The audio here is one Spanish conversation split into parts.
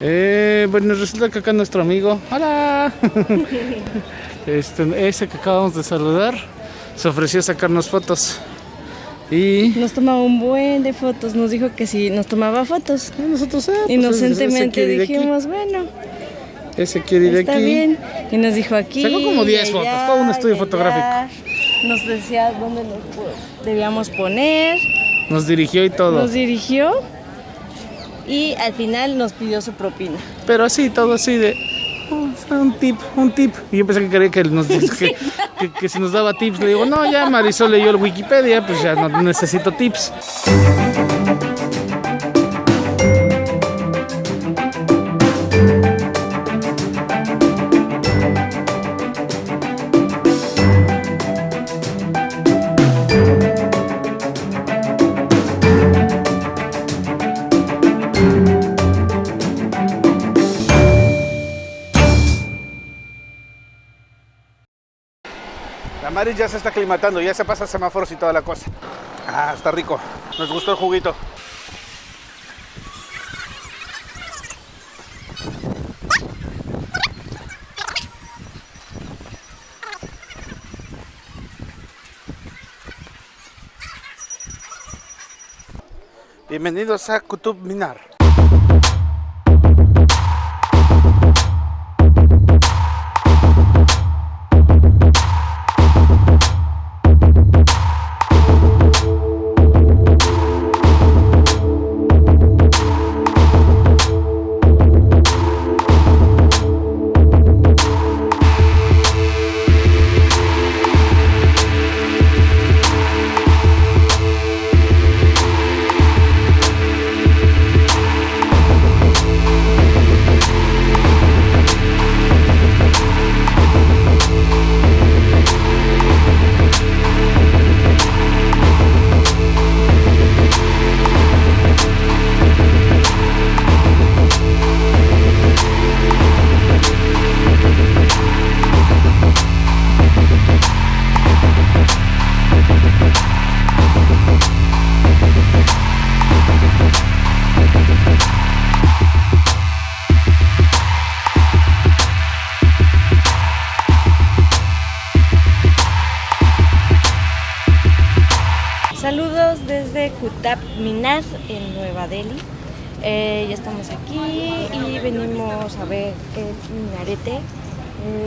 Eh, bueno, resulta que acá nuestro amigo, hola, este, ese que acabamos de saludar, se ofreció a sacarnos fotos. Y Nos tomaba un buen de fotos, nos dijo que sí, nos tomaba fotos. nosotros, ah, pues, ese Inocentemente dijimos, bueno, ese quiere ir está aquí. bien. Y nos dijo aquí. Sacó como 10 y fotos, todo un estudio fotográfico. Nos decía dónde nos debíamos poner, Nos dirigió y todo. nos dirigió y al final nos pidió su propina. Pero así, todo así de oh, un tip, un tip. Y yo pensé que quería que, nos, que, que- que si nos daba tips, le digo, no, ya Marisol leyó el Wikipedia, pues ya no necesito tips. La Mari ya se está aclimatando, ya se pasa semáforos y toda la cosa. Ah, está rico. Nos gustó el juguito. Bienvenidos a Kutub Minar. Saludos desde Kutap Minar en Nueva Delhi. Eh, ya estamos aquí y venimos a ver el minarete.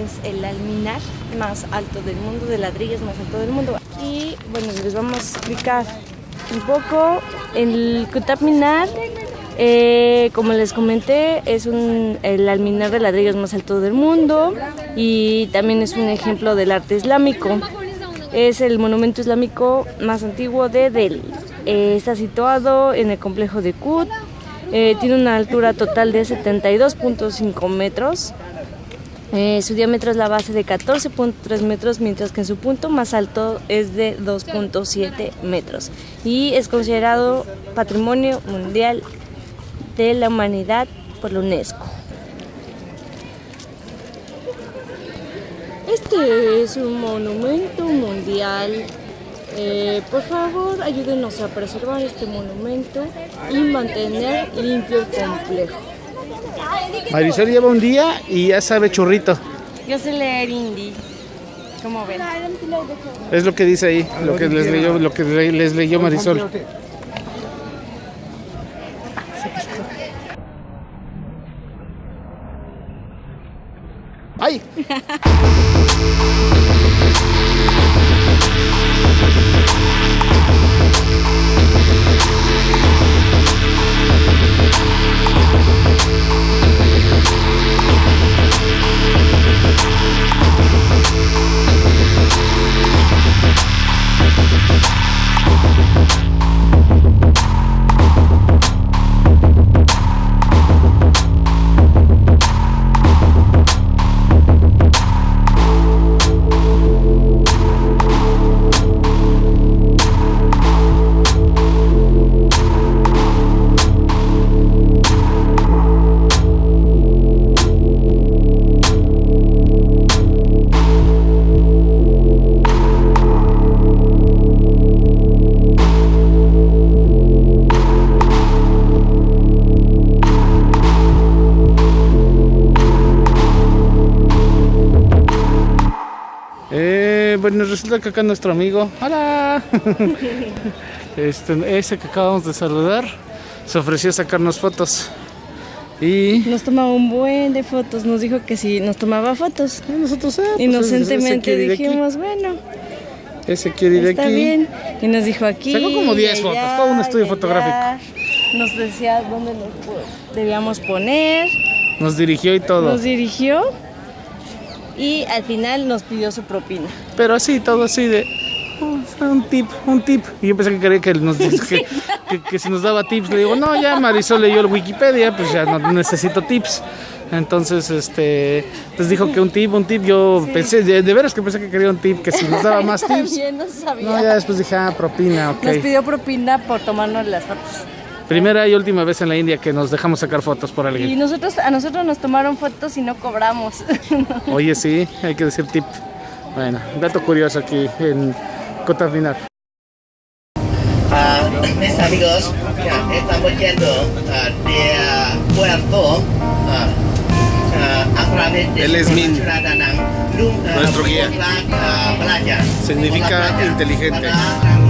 Es el alminar más alto del mundo, de ladrillos más alto del mundo. Y bueno, les vamos a explicar un poco. El Kutap Minar, eh, como les comenté, es el alminar de ladrillos más alto del mundo y también es un ejemplo del arte islámico. Es el monumento islámico más antiguo de Delhi. Eh, está situado en el complejo de Kut. Eh, tiene una altura total de 72.5 metros. Eh, su diámetro es la base de 14.3 metros, mientras que en su punto más alto es de 2.7 metros. Y es considerado Patrimonio Mundial de la Humanidad por la UNESCO. Este es un monumento mundial. Eh, por favor, ayúdenos a preservar este monumento y mantener limpio el complejo. Marisol lleva un día y ya sabe churrito. Yo sé leer hindi. ¿Cómo ven? Es lo que dice ahí, lo que les leyó, lo que le- les leyó Marisol. ahí. We'll be right back. Bueno, resulta que acá nuestro amigo, hola, este, ese que acabamos de saludar, se ofreció a sacarnos fotos. Y Nos tomaba un buen de fotos, nos dijo que sí, nos tomaba fotos. nosotros, ah, pues, ese- ese Inocentemente dijimos, bueno, ese quiere ir está aquí. bien. Y nos dijo aquí. Sacó como 10 y fotos, todo un estudio fotográfico. Nos decía dónde nos debíamos poner, Nos dirigió y todo. nos dirigió y al final nos pidió su propina. Pero así, todo así de "Oh, un tip, un tip. Y yo pensé que quería que nos que, que- que si nos daba tips, le digo, no, ya Marisol leyó el Wikipedia, pues ya no necesito tips. Entonces, este, pues dijo que un tip, un tip. Yo pensé, de, de veras que pensé que quería un tip, que si nos daba más tips. También no sabía. No, ya después dije, ah, propina, ok. Nos pidió propina por tomarnos las fotos. Primera y última vez en la India que nos dejamos sacar fotos por Y alguien. nosotros, a nosotros nos tomaron fotos y no cobramos. Oye, sí, hay que decir tip. Bueno, dato curioso aquí en Cotafinar. Ah, mis amigos, ya, estamos yendo ah, de ah, Puerto a través de Él es Min, nuestro guía. Significa inteligente. Para